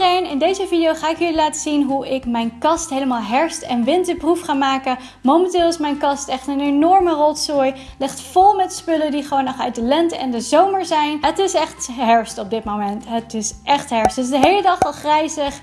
in deze video ga ik jullie laten zien hoe ik mijn kast helemaal herfst- en winterproef ga maken. Momenteel is mijn kast echt een enorme rotzooi, ligt vol met spullen die gewoon nog uit de lente en de zomer zijn. Het is echt herfst op dit moment, het is echt herfst. Het is de hele dag al grijzig,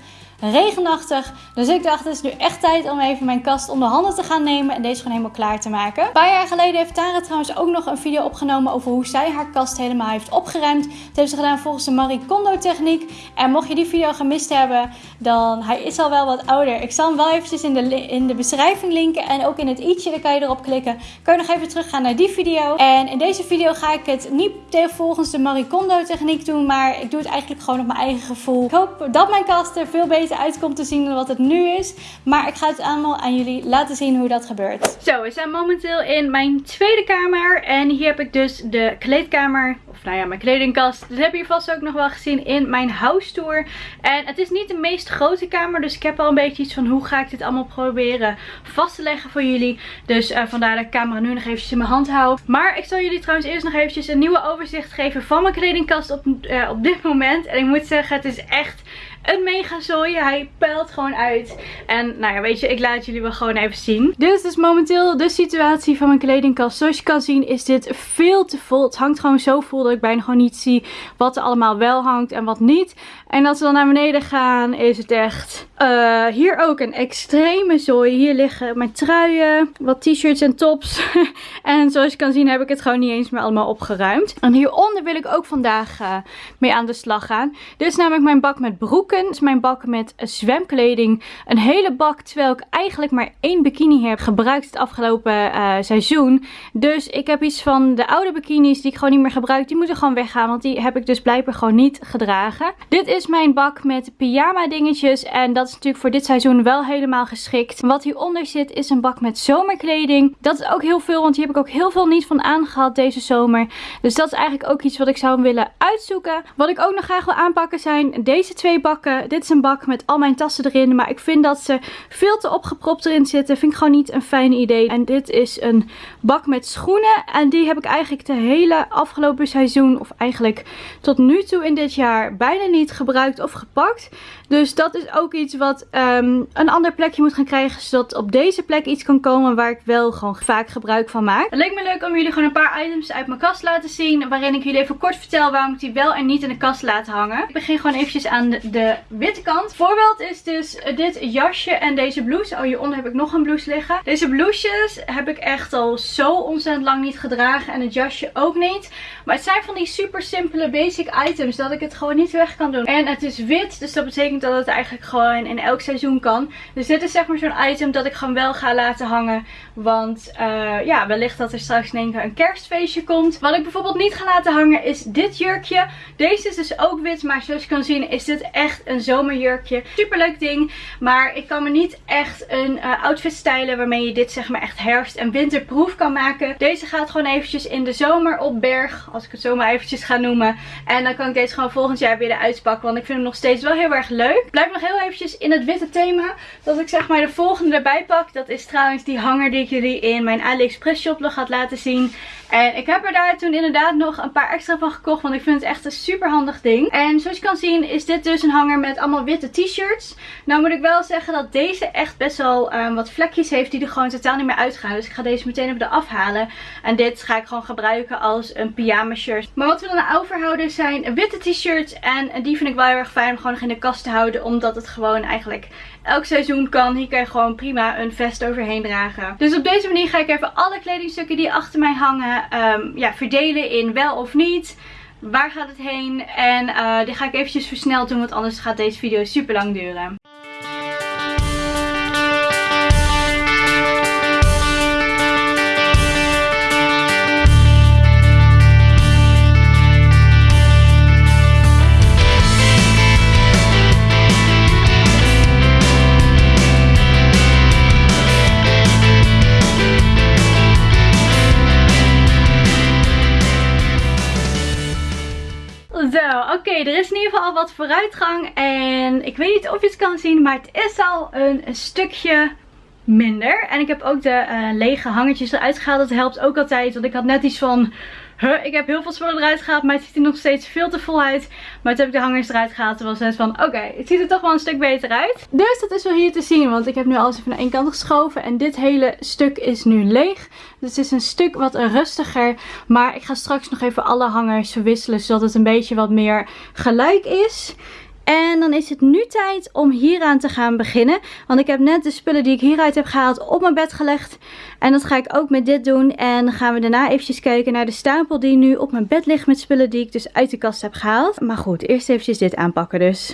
regenachtig. Dus ik dacht, het is nu echt tijd om even mijn kast onder handen te gaan nemen en deze gewoon helemaal klaar te maken. Een paar jaar geleden heeft Tara trouwens ook nog een video opgenomen over hoe zij haar kast helemaal heeft opgeruimd. Dat heeft ze gedaan volgens de Marie Kondo techniek. En mocht je die video gemist hebben, dan hij is al wel wat ouder. Ik zal hem wel eventjes in de, in de beschrijving linken en ook in het i'tje, daar kan je erop klikken. Kan je nog even teruggaan naar die video. En in deze video ga ik het niet volgens de Marie Kondo techniek doen, maar ik doe het eigenlijk gewoon op mijn eigen gevoel. Ik hoop dat mijn kast er veel beter uitkomt te zien wat het nu is. Maar ik ga het allemaal aan jullie laten zien hoe dat gebeurt. Zo, we zijn momenteel in mijn tweede kamer. En hier heb ik dus de kleedkamer. Of nou ja, mijn kledingkast. Dat heb je vast ook nog wel gezien in mijn house tour. En het is niet de meest grote kamer. Dus ik heb al een beetje iets van hoe ga ik dit allemaal proberen vast te leggen voor jullie. Dus uh, vandaar dat ik de camera nu nog eventjes in mijn hand hou. Maar ik zal jullie trouwens eerst nog eventjes een nieuwe overzicht geven van mijn kledingkast op, uh, op dit moment. En ik moet zeggen, het is echt een mega zooi. Hij pelt gewoon uit. En nou ja, weet je, ik laat jullie wel gewoon even zien. Dit is dus momenteel de situatie van mijn kledingkast. Zoals je kan zien is dit veel te vol. Het hangt gewoon zo vol dat ik bijna gewoon niet zie wat er allemaal wel hangt en wat niet. En als we dan naar beneden gaan is het echt... Uh, hier ook een extreme zooi. Hier liggen mijn truien, wat t-shirts en tops. en zoals je kan zien heb ik het gewoon niet eens meer allemaal opgeruimd. En hieronder wil ik ook vandaag uh, mee aan de slag gaan. Dit is namelijk mijn bak met broeken. Mijn bak met zwemkleding. Een hele bak terwijl ik eigenlijk maar één bikini heb gebruikt het afgelopen uh, seizoen. Dus ik heb iets van de oude bikinis die ik gewoon niet meer gebruik. Die moeten gewoon weggaan, want die heb ik dus blijkbaar gewoon niet gedragen. Dit is mijn bak met pyjama dingetjes. En dat is natuurlijk voor dit seizoen wel helemaal geschikt. Wat hieronder zit is een bak met zomerkleding. Dat is ook heel veel, want hier heb ik ook heel veel niet van aangehad deze zomer. Dus dat is eigenlijk ook iets wat ik zou willen uitzoeken. Wat ik ook nog graag wil aanpakken zijn deze twee bakken dit is een bak met al mijn tassen erin. Maar ik vind dat ze veel te opgepropt erin zitten. Vind ik gewoon niet een fijn idee. En dit is een bak met schoenen. En die heb ik eigenlijk de hele afgelopen seizoen. Of eigenlijk tot nu toe in dit jaar bijna niet gebruikt of gepakt. Dus dat is ook iets wat um, een ander plekje moet gaan krijgen. Zodat op deze plek iets kan komen waar ik wel gewoon vaak gebruik van maak. Het leek me leuk om jullie gewoon een paar items uit mijn kast te laten zien. Waarin ik jullie even kort vertel waarom ik die wel en niet in de kast laat hangen. Ik begin gewoon eventjes aan de, witte kant. Voorbeeld is dus dit jasje en deze blouse. Oh, hieronder heb ik nog een blouse liggen. Deze blouses heb ik echt al zo ontzettend lang niet gedragen. En het jasje ook niet. Maar het zijn van die super simpele basic items. Dat ik het gewoon niet weg kan doen. En het is wit. Dus dat betekent dat het eigenlijk gewoon in elk seizoen kan. Dus dit is zeg maar zo'n item dat ik gewoon wel ga laten hangen. Want uh, ja, wellicht dat er straks in één een kerstfeestje komt. Wat ik bijvoorbeeld niet ga laten hangen is dit jurkje. Deze is dus ook wit. Maar zoals je kan zien is dit echt een zomerjurkje. Super leuk ding. Maar ik kan me niet echt een uh, outfit stylen waarmee je dit zeg maar echt herfst- en winterproef kan maken. Deze gaat gewoon eventjes in de zomer op berg. Als ik het zo maar eventjes ga noemen. En dan kan ik deze gewoon volgend jaar weer eruit pakken. Want ik vind hem nog steeds wel heel erg leuk. Blijf nog heel eventjes in het witte thema. Dat ik zeg maar de volgende erbij pak. Dat is trouwens die hanger die ik jullie in mijn AliExpress shop nog had laten zien. En ik heb er daar toen inderdaad nog een paar extra van gekocht. Want ik vind het echt een super handig ding. En zoals je kan zien is dit dus een hanger met allemaal witte t-shirts. Nou moet ik wel zeggen dat deze echt best wel um, wat vlekjes heeft die er gewoon totaal niet meer uitgaan. Dus ik ga deze meteen even eraf halen. En dit ga ik gewoon gebruiken als een pyjama shirt. Maar wat we dan overhouden zijn witte t-shirts. En die vind ik wel heel erg fijn om gewoon nog in de kast te houden. Omdat het gewoon eigenlijk elk seizoen kan. Hier kan je gewoon prima een vest overheen dragen. Dus op deze manier ga ik even alle kledingstukken die achter mij hangen um, ja, verdelen in wel of niet. Waar gaat het heen? En uh, die ga ik eventjes versneld doen, want anders gaat deze video super lang duren. Wat vooruitgang. En ik weet niet of je het kan zien, maar het is al een, stukje minder. En ik heb ook de uh, lege hangertjes eruit gehaald. Dat helpt ook altijd, want ik had net iets van huh, ik heb heel veel spullen eruit gehaald, maar het ziet er nog steeds veel te vol uit. Maar toen heb ik de hangers eruit gehaald. Toen was het van, oké, het ziet er toch wel een stuk beter uit. Dus dat is wel hier te zien, want ik heb nu alles even naar één kant geschoven. En dit hele stuk is nu leeg. Dus het is een stuk wat rustiger. Maar ik ga straks nog even alle hangers verwisselen, zodat het een beetje wat meer gelijk is. En dan is het nu tijd om hieraan te gaan beginnen. Want ik heb net de spullen die ik hieruit heb gehaald op mijn bed gelegd. En dat ga ik ook met dit doen. En dan gaan we daarna eventjes kijken naar de stapel die nu op mijn bed ligt met spullen die ik dus uit de kast heb gehaald. Maar goed, eerst eventjes dit aanpakken dus.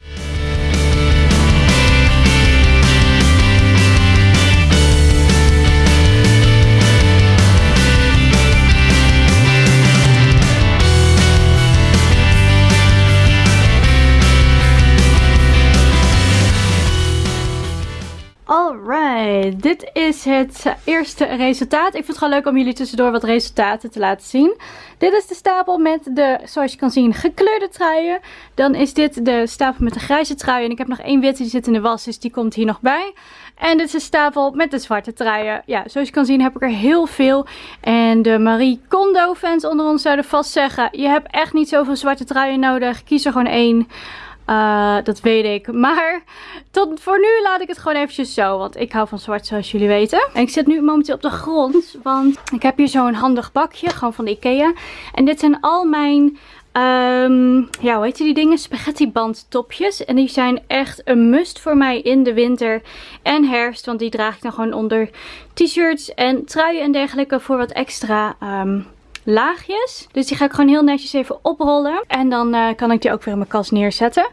Dit is het eerste resultaat. Ik vind het gewoon leuk om jullie tussendoor wat resultaten te laten zien. Dit is de stapel met de, zoals je kan zien, gekleurde truien. Dan is dit de stapel met de grijze truien. En ik heb nog één witte, die zit in de was, dus die komt hier nog bij. En dit is de stapel met de zwarte truien. Ja, zoals je kan zien heb ik er heel veel. En de Marie Kondo fans onder ons zouden vast zeggen, je hebt echt niet zoveel zwarte truien nodig. Kies er gewoon één. Uh, dat weet ik. Maar tot voor nu laat ik het gewoon eventjes zo. Want ik hou van zwart zoals jullie weten. En ik zit nu momenteel op de grond. Want ik heb hier zo'n handig bakje. Gewoon van Ikea. En dit zijn al mijn... Um, ja, hoe heet die dingen? Spaghetti bandtopjes. En die zijn echt een must voor mij in de winter en herfst. Want die draag ik dan gewoon onder t-shirts en truien en dergelijke voor wat extra... Um, laagjes. Dus die ga ik gewoon heel netjes even oprollen. En dan uh, kan ik die ook weer in mijn kast neerzetten.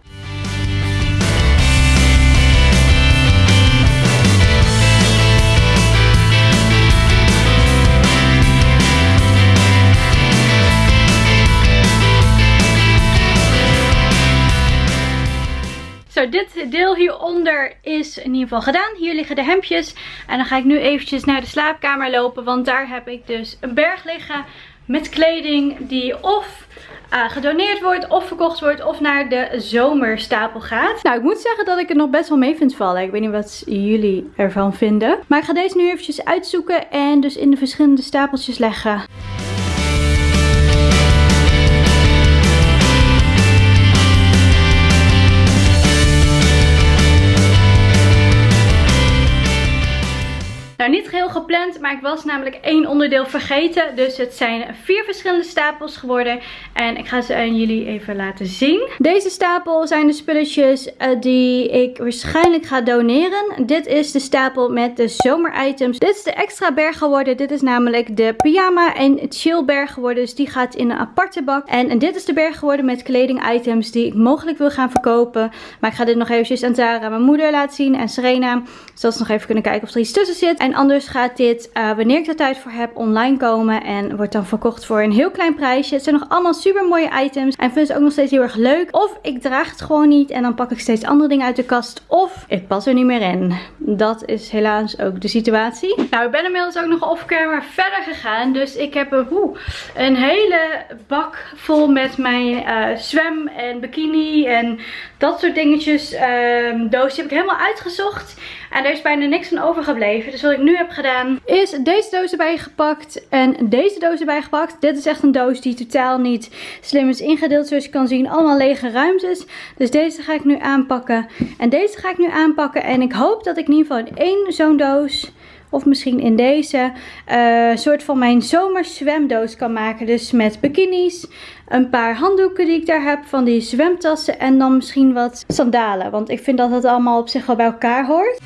Zo, dit deel hieronder is in ieder geval gedaan. Hier liggen de hemdjes. En dan ga ik nu eventjes naar de slaapkamer lopen. Want daar heb ik dus een berg liggen met kleding die of uh, gedoneerd wordt of verkocht wordt of naar de zomerstapel gaat. Nou, ik moet zeggen dat ik het nog best wel mee vind vallen. Ik weet niet wat jullie ervan vinden. Maar ik ga deze nu eventjes uitzoeken en dus in de verschillende stapeltjes leggen. Maar ik was namelijk één onderdeel vergeten. Dus het zijn vier verschillende stapels geworden. En ik ga ze aan jullie even laten zien. Deze stapel zijn de spulletjes uh, die ik waarschijnlijk ga doneren. Dit is de stapel met de zomeritems. Dit is de extra berg geworden. Dit is namelijk de pyjama en chill berg geworden. Dus die gaat in een aparte bak. En, dit is de berg geworden met kleding items die ik mogelijk wil gaan verkopen. Maar ik ga dit nog eventjes aan Tara, mijn moeder, laten zien. En Serena. Zodat ze nog even kunnen kijken of er iets tussen zit. En anders gaat dit, uh, wanneer ik er tijd voor heb, online komen. En wordt dan verkocht voor een heel klein prijsje. Het zijn nog allemaal super mooie items. En vind ze ook nog steeds heel erg leuk. Of ik draag het gewoon niet en dan pak ik steeds andere dingen uit de kast. Of ik pas er niet meer in. Dat is helaas ook de situatie. Nou, ik ben inmiddels ook nog off-camera verder gegaan. Dus ik heb een, een hele bak vol met mijn uh, zwem en bikini en dat soort dingetjes. Um, doos heb ik helemaal uitgezocht. En er is bijna niks van overgebleven. Dus wat ik nu heb gedaan is deze doos erbij gepakt en deze doos erbij gepakt. Dit is echt een doos die totaal niet slim is ingedeeld. Zoals je kan zien allemaal lege ruimtes. Dus deze ga ik nu aanpakken. En deze ga ik nu aanpakken. En ik hoop dat ik in ieder geval in één zo'n doos of misschien in deze uh, soort van mijn zomerzwemdoos kan maken. Dus met bikinis, een paar handdoeken die ik daar heb, van die zwemtassen en dan misschien wat sandalen. Want ik vind dat het allemaal op zich wel bij elkaar hoort.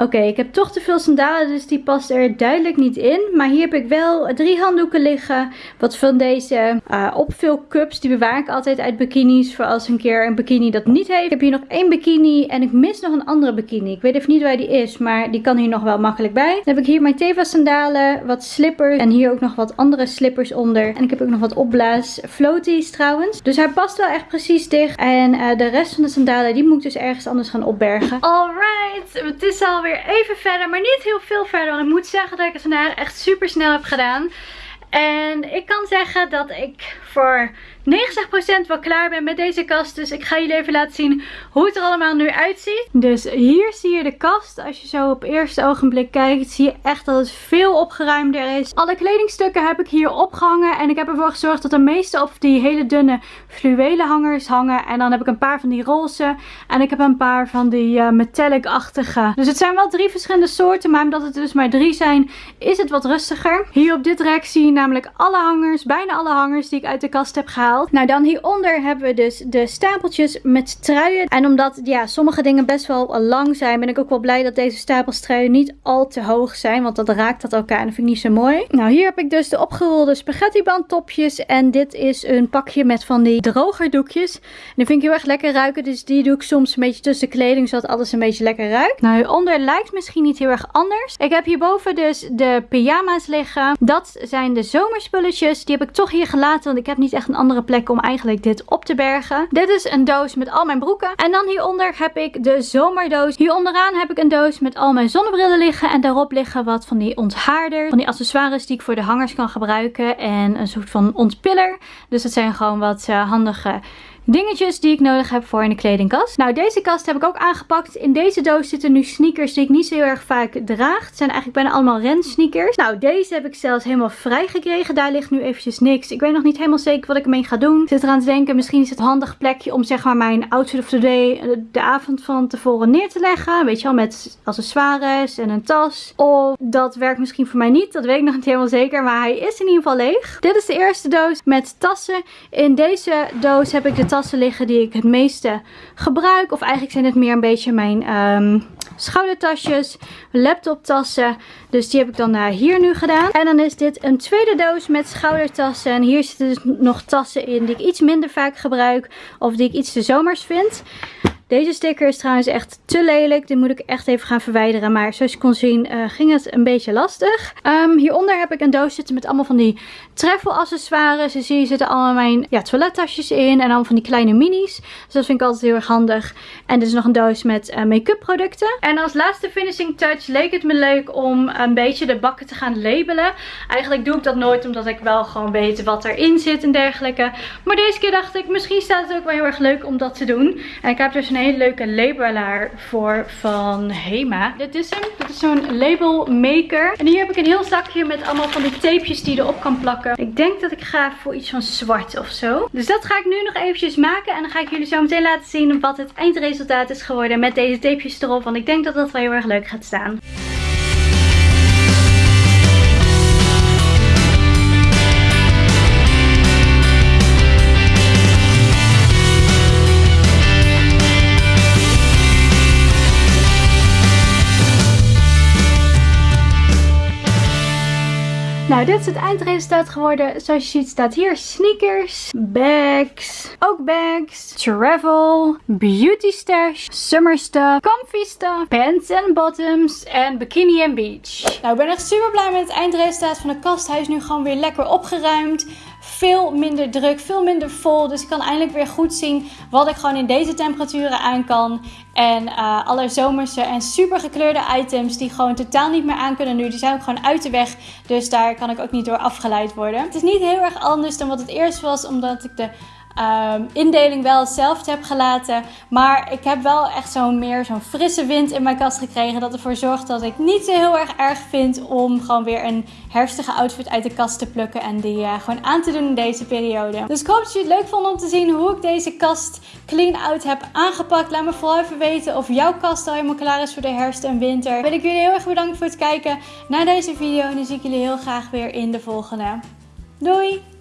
Oké, ik heb toch te veel sandalen, dus die past er duidelijk niet in. Maar hier heb ik wel drie handdoeken liggen. Wat van deze uh, opvulcups. Die bewaar ik altijd uit bikinis. Voor als een keer een bikini dat niet heeft. Ik heb hier nog één bikini en ik mis nog een andere bikini. Ik weet even niet waar die is, maar die kan hier nog wel makkelijk bij. Dan heb ik hier mijn Teva sandalen, wat slippers en hier ook nog wat andere slippers onder. En ik heb ook nog wat opblaas floaties trouwens. Dus hij past wel echt precies dicht. En uh, de rest van de sandalen, die moet ik dus ergens anders gaan opbergen. Alright, het is alweer even verder. Maar niet heel veel verder. Want ik moet zeggen dat ik het vandaag echt super snel heb gedaan. En ik kan zeggen dat ik voor 90% wel klaar ben met deze kast. Dus ik ga jullie even laten zien hoe het er allemaal nu uitziet. Dus hier zie je de kast. Als je zo op eerste ogenblik kijkt, zie je echt dat het veel opgeruimder is. Alle kledingstukken heb ik hier opgehangen. En ik heb ervoor gezorgd dat de meeste op die hele dunne fluwelen hangers hangen. En dan heb ik een paar van die roze. En ik heb een paar van die uh, metallic-achtige. Dus het zijn wel drie verschillende soorten. Maar omdat het dus maar drie zijn, is het wat rustiger. Hier op dit rek zie je namelijk alle hangers, bijna alle hangers die ik uit de kast heb gehaald. Nou, dan hieronder hebben we dus de stapeltjes met truien. En omdat ja, sommige dingen best wel lang zijn, ben ik ook wel blij dat deze stapels truien niet al te hoog zijn. Want dat raakt dat elkaar en dat vind ik niet zo mooi. Nou, hier heb ik dus de opgerolde spaghetti bandtopjes. En dit is een pakje met van die drogerdoekjes. En die vind ik heel erg lekker ruiken. Dus die doe ik soms een beetje tussen kleding, zodat alles een beetje lekker ruikt. Nou, hieronder lijkt misschien niet heel erg anders. Ik heb hierboven dus de pyjama's liggen. Dat zijn de zomerspulletjes. Die heb ik toch hier gelaten, want ik heb niet echt een andere plek om eigenlijk dit op te bergen. Dit is een doos met al mijn broeken. En dan hieronder heb ik de zomerdoos. Hier onderaan heb ik een doos met al mijn zonnebrillen liggen. En daarop liggen wat van die onthaarder. Van die accessoires die ik voor de hangers kan gebruiken. En een soort van ontpiller. Dus dat zijn gewoon wat uh, handige dingetjes die ik nodig heb voor in de kledingkast. Nou, deze kast heb ik ook aangepakt. In deze doos zitten nu sneakers die ik niet zo heel erg vaak draag. Het zijn eigenlijk bijna allemaal rensneakers. Nou, deze heb ik zelfs helemaal vrij gekregen. Daar ligt nu eventjes niks. Ik weet nog niet helemaal zeker wat ik ermee ga doen. Ik zit eraan te denken, misschien is het handig plekje om zeg maar mijn outfit of the day de avond van tevoren neer te leggen. Weet je wel, met accessoires en een tas. Of dat werkt misschien voor mij niet. Dat weet ik nog niet helemaal zeker. Maar hij is in ieder geval leeg. Dit is de eerste doos met tassen. In deze doos heb ik de tassen tassen liggen die ik het meeste gebruik. Of eigenlijk zijn het meer een beetje mijn um, schoudertasjes, laptoptassen. Dus die heb ik dan uh, hier nu gedaan. En dan is dit een tweede doos met schoudertassen. En hier zitten dus nog tassen in die ik iets minder vaak gebruik. Of die ik iets te zomers vind. Deze sticker is trouwens echt te lelijk. Dit moet ik echt even gaan verwijderen. Maar zoals je kon zien uh, ging het een beetje lastig. Um, hieronder heb ik een doos zitten met allemaal van die travel accessoires. Dus hier zitten allemaal mijn ja, toilettasjes in. En allemaal van die kleine minis. Dus dat vind ik altijd heel erg handig. En dit is nog een doos met uh, make-up producten. En als laatste finishing touch leek het me leuk om een beetje de bakken te gaan labelen. Eigenlijk doe ik dat nooit omdat ik wel gewoon weet wat erin zit en dergelijke. Maar deze keer dacht ik misschien staat het ook wel heel erg leuk om dat te doen. En ik heb dus een hele leuke labelaar voor van Hema. Dit is hem. Dit is zo'n label maker. En hier heb ik een heel zakje met allemaal van die tapejes die je erop kan plakken. Ik denk dat ik ga voor iets van zwart of zo. Dus dat ga ik nu nog eventjes maken. En dan ga ik jullie zo meteen laten zien wat het eindresultaat is geworden met deze tapejes erop. Want ik denk dat dat wel heel erg leuk gaat staan. Dit is het eindresultaat geworden. Zoals je ziet staat hier sneakers, bags, ook bags, travel, beauty stash, summer stuff, comfy stuff, pants en bottoms en bikini en beach. Nou, ik ben echt super blij met het eindresultaat van de kast. Hij is nu gewoon weer lekker opgeruimd veel minder druk, veel minder vol. Dus ik kan eindelijk weer goed zien wat ik gewoon in deze temperaturen aan kan. En uh, alle zomerse en super gekleurde items die gewoon totaal niet meer aan kunnen nu. Die zijn ook gewoon uit de weg. Dus daar kan ik ook niet door afgeleid worden. Het is niet heel erg anders dan wat het eerst was. Omdat ik de um, indeling wel hetzelfde heb gelaten. Maar ik heb wel echt zo'n meer zo'n frisse wind in mijn kast gekregen. Dat ervoor zorgt dat ik niet zo heel erg erg vind om gewoon weer een herfstige outfit uit de kast te plukken. En die uh, gewoon aan te doen in deze periode. Dus ik hoop dat jullie het leuk vonden om te zien hoe ik deze kast clean out heb aangepakt. Laat me vooral even weten of jouw kast al helemaal klaar is voor de herfst en winter. Wil ik jullie heel erg bedanken voor het kijken naar deze video. En dan zie ik jullie heel graag weer in de volgende. Doei!